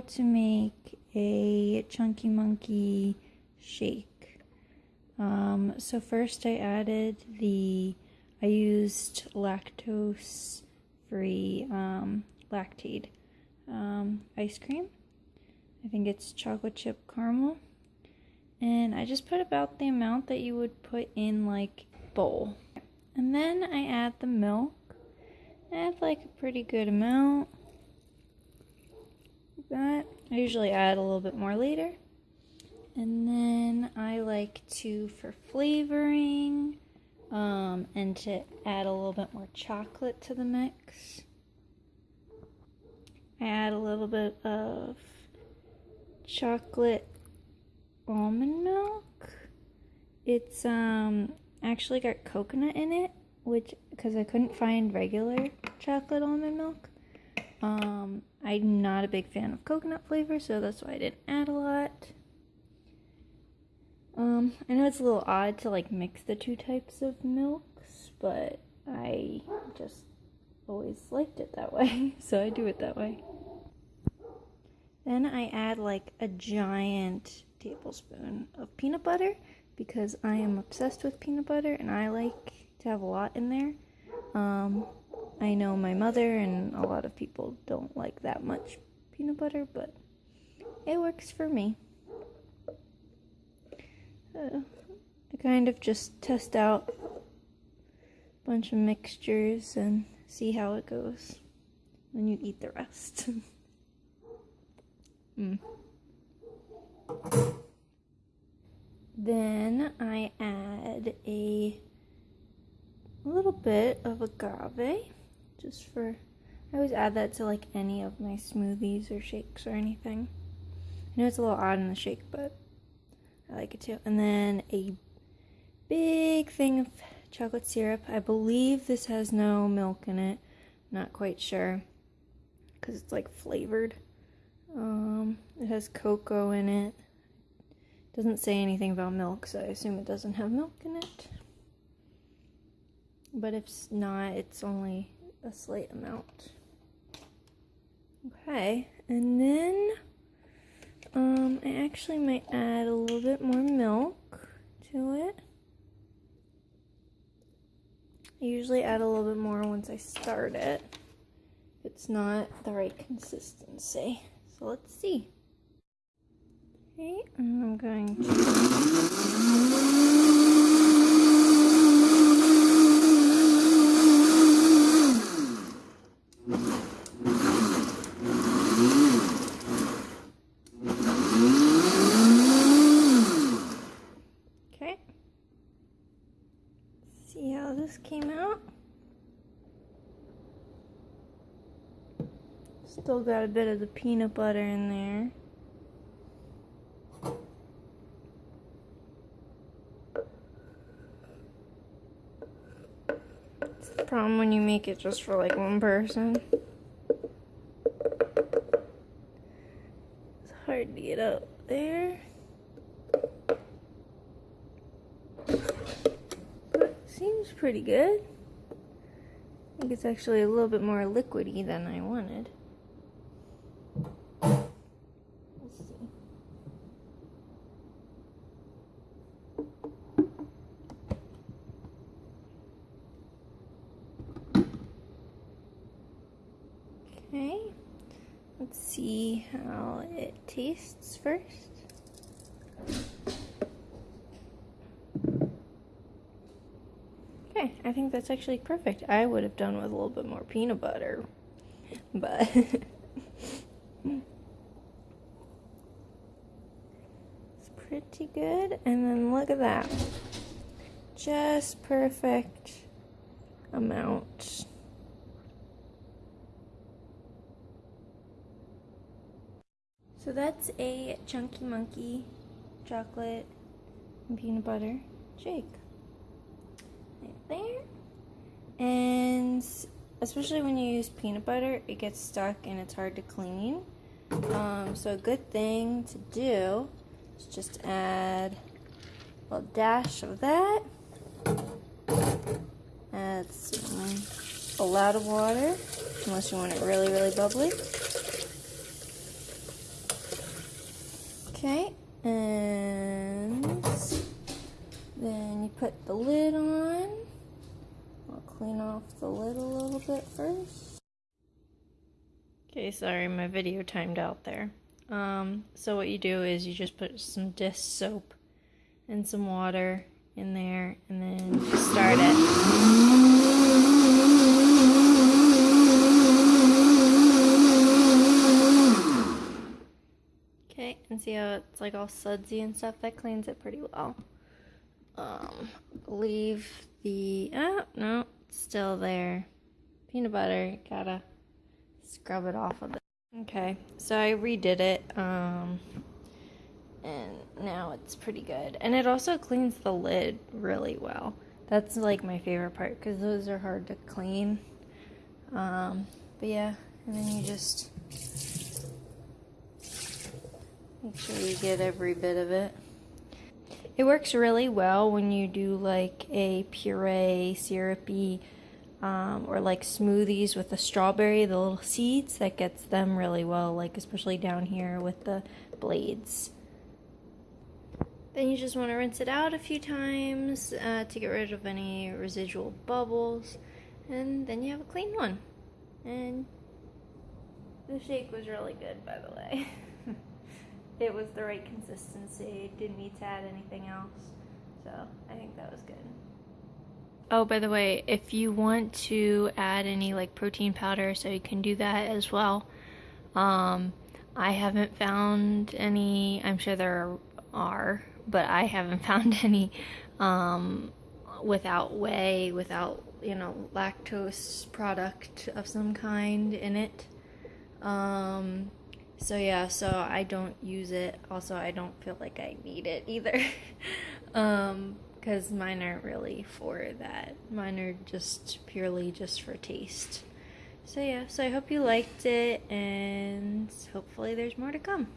how to make a Chunky Monkey shake. Um, so first I added the, I used lactose free um, Lactaid um, ice cream. I think it's chocolate chip caramel. And I just put about the amount that you would put in like bowl. And then I add the milk. I add like a pretty good amount. That. I usually add a little bit more later. And then I like to, for flavoring, um, and to add a little bit more chocolate to the mix. I add a little bit of chocolate almond milk. It's um actually got coconut in it, which because I couldn't find regular chocolate almond milk. Um, I'm not a big fan of coconut flavor, so that's why I didn't add a lot. Um, I know it's a little odd to like mix the two types of milks, but I just always liked it that way, so I do it that way. Then I add like a giant tablespoon of peanut butter because I am obsessed with peanut butter and I like to have a lot in there. Um, I know my mother and a lot of people don't like that much peanut butter, but it works for me. Uh, I kind of just test out a bunch of mixtures and see how it goes. Then you eat the rest. mm. Then I add a little bit of agave just for I always add that to like any of my smoothies or shakes or anything. I know it's a little odd in the shake, but I like it too. And then a big thing of chocolate syrup. I believe this has no milk in it. Not quite sure because it's like flavored. Um, it has cocoa in it. Doesn't say anything about milk, so I assume it doesn't have milk in it. But if not, it's only a slight amount. Okay, and then um, I actually might add a little bit more milk to it. I usually add a little bit more once I start it. It's not the right consistency. So let's see. Okay, I'm going to Okay. See how this came out? Still got a bit of the peanut butter in there. It's the problem when you make it just for like one person. It's hard to get up there. But seems pretty good. I think it's actually a little bit more liquidy than I wanted. Let's see. Okay, let's see how it tastes first. Okay, I think that's actually perfect. I would have done with a little bit more peanut butter, but it's pretty good. And then look at that. Just perfect amount. So that's a Chunky Monkey chocolate and peanut butter shake. There. And especially when you use peanut butter, it gets stuck and it's hard to clean. Um, so a good thing to do is just add a little dash of that. Add some, a lot of water, unless you want it really, really bubbly. Okay, and then you put the lid on. Clean off the lid a little bit first. Okay, sorry, my video timed out there. Um, so what you do is you just put some dish soap and some water in there and then start it. Okay, and see how it's like all sudsy and stuff? That cleans it pretty well. Um, leave the, oh, no, still there. Peanut butter, gotta scrub it off of it. Okay, so I redid it, um, and now it's pretty good. And it also cleans the lid really well. That's like my favorite part because those are hard to clean. Um, but yeah, and then you just make sure you get every bit of it. It works really well when you do like a puree, syrupy, um, or like smoothies with the strawberry, the little seeds. That gets them really well, like especially down here with the blades. Then you just want to rinse it out a few times uh, to get rid of any residual bubbles, and then you have a clean one. And the shake was really good, by the way. it was the right consistency. Didn't need to add anything else, so I think that was good. Oh, by the way, if you want to add any like protein powder, so you can do that as well. Um, I haven't found any. I'm sure there are, but I haven't found any um, without whey, without you know lactose product of some kind in it. Um, so yeah, so I don't use it. Also, I don't feel like I need it either. um cuz mine aren't really for that. Mine are just purely just for taste. So yeah, so I hope you liked it and hopefully there's more to come.